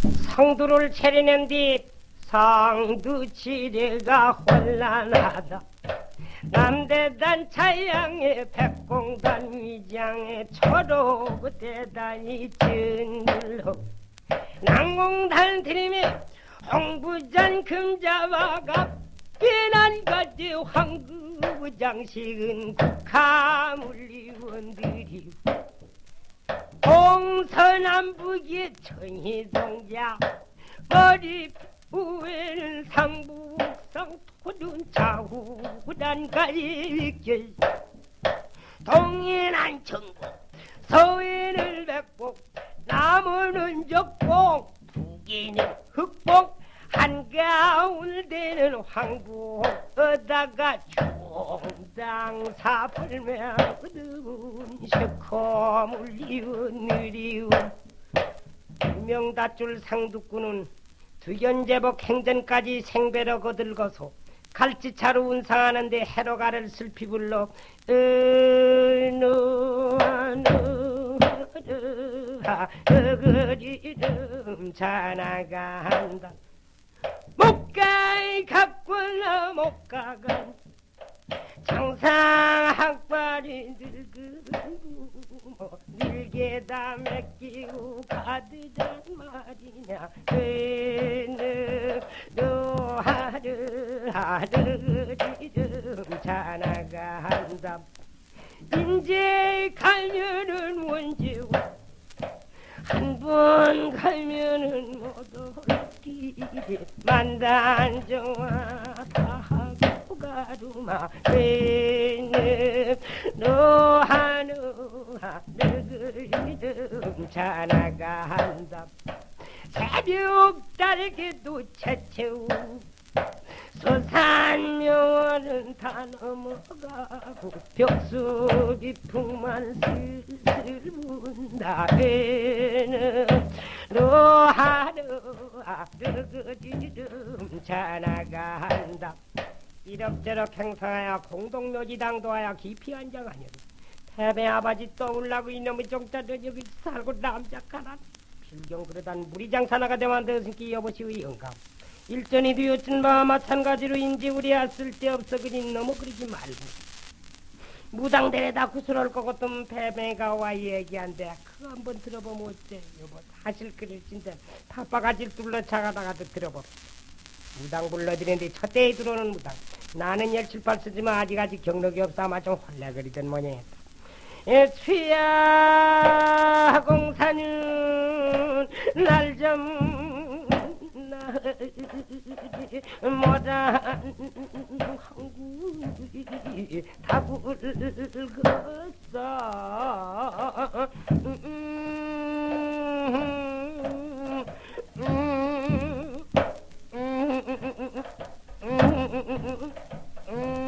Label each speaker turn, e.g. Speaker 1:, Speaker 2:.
Speaker 1: 상두를 차려낸 뒤 상두지레가 혼란하다. 남대단 차양의 백공단 위장의 초록 대단이 진물로 난공단 들이며 홍부전 금자와가 비난 가지 황구장식은 국가물리원들이 동서 남북의 천희동자 머리 우에는 상북성 토둔 좌우단까지 길 동해안 천국 서해는 백복 남원은 적복 북에는 흑복 한가운데는 황복 어다가 중당 사풀며 어두운 시커물리운 느리운 유명다줄 상두꾼은 두견제복 행전까지 생배로 거들거서 갈치차로 운상하는데 해로가를 슬피 불러 어느하느하 어그리름 자나간다. 목가이 갖고 나 목가간 장상학발이 늙고 밀게다 맡기고 가드단 말이냐. 왜는 노하르 하르리름 자나간다. 인제 가면은 원지고 한번 가면은 못 올기에 만단정화 다 하고 가루마 왜는 노하노하 너그리름 자나간다. 새벽 달개도 채채우. 소산명원은 다 넘어가고 벽수 비풍만 슬슬 분다. 배는 노하루하 르그지름 자나간다 이럭저럭 행사하여 공동묘지당도 하여 깊이 앉아가니 태배 아버지 떠올라고 이놈의 종자들 여기 살고 남작하라 필경 그러단 무리장사나가 되만 더승기 여보시의 영감. 일전이 되었진 바와 마찬가지로 인지 우리야 쓸데 없어 그니 너무 그러지 말고. 무당대에다 구슬할 거고 좀 패배가 와 얘기한대 그거 한번 들어보면 어째 여보 사실 그럴진데 파빠가지를 둘러차가다가도 들어보 무당 불러드리는데 첫 대에 들어오는 무당 나는 열칠팔 쓰지만 아직 아직 경력이 없어 아마 좀 홀레거리던 모양이다. 예, 취야 공사는 날좀 모단 항구이 다 붉었어. 음, mm, mm, mm, mm, mm.